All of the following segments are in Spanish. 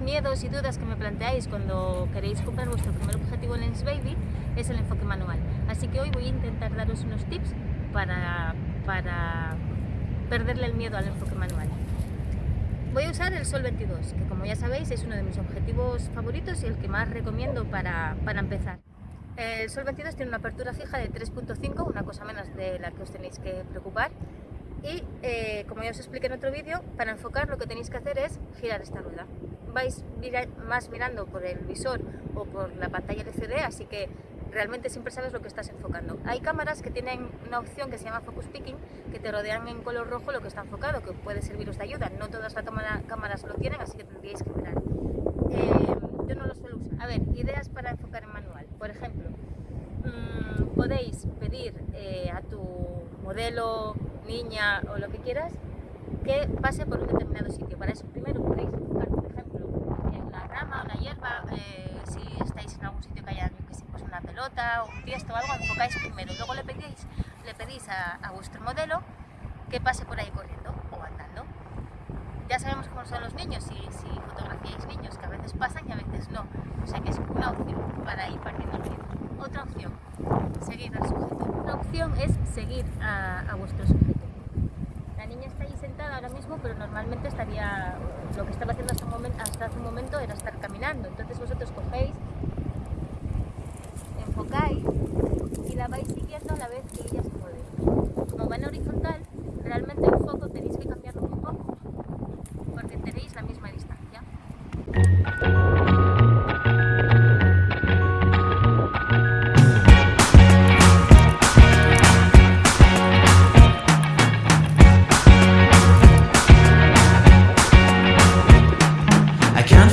miedos y dudas que me planteáis cuando queréis comprar vuestro primer objetivo Lens Baby es el enfoque manual. Así que hoy voy a intentar daros unos tips para, para perderle el miedo al enfoque manual. Voy a usar el Sol 22, que como ya sabéis es uno de mis objetivos favoritos y el que más recomiendo para, para empezar. El Sol 22 tiene una apertura fija de 3.5, una cosa menos de la que os tenéis que preocupar. Y eh, como ya os expliqué en otro vídeo, para enfocar lo que tenéis que hacer es girar esta rueda. Vais más mirando por el visor o por la pantalla LCD, así que realmente siempre sabes lo que estás enfocando. Hay cámaras que tienen una opción que se llama Focus Picking, que te rodean en color rojo lo que está enfocado, que puede serviros de ayuda. No todas las cámaras lo tienen, así que tendríais que mirar. Eh, yo no lo suelo usar. A ver, ideas para enfocar en manual. Por ejemplo, mmm, podéis pedir eh, a tu modelo, niña o lo que quieras, que pase por un determinado sitio. Para eso primero podéis enfocar, por ejemplo, en la rama o la hierba, si estáis en algún sitio que haya pues una pelota o un tiesto o algo, enfocáis primero. Luego le pedís, le pedís a, a vuestro modelo que pase por ahí corriendo o andando. Ya sabemos cómo son los niños, si, si fotografiáis niños, que a veces pasan y a veces no. O sea que es una opción para ir partiendo el ritmo. Otra opción, seguir al sujeto. Una opción es seguir a, a vuestro sujeto. La niña está ahí ahora mismo, pero normalmente estaría, lo que estaba haciendo hasta, hasta hace un momento era estar caminando. Entonces vosotros cogéis, enfocáis y la vais siguiendo a la vez que ella se mueve. Como va en horizontal, realmente el foco tenéis que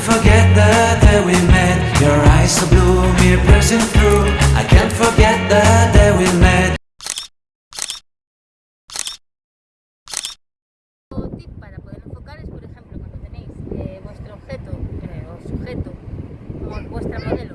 forget the day we met. Your eyes so blue, me pressing through. I can't forget the day we met. Tip para poder enfocar es, por ejemplo, cuando tenéis eh, vuestro objeto eh, o sujeto, vuestra modelo,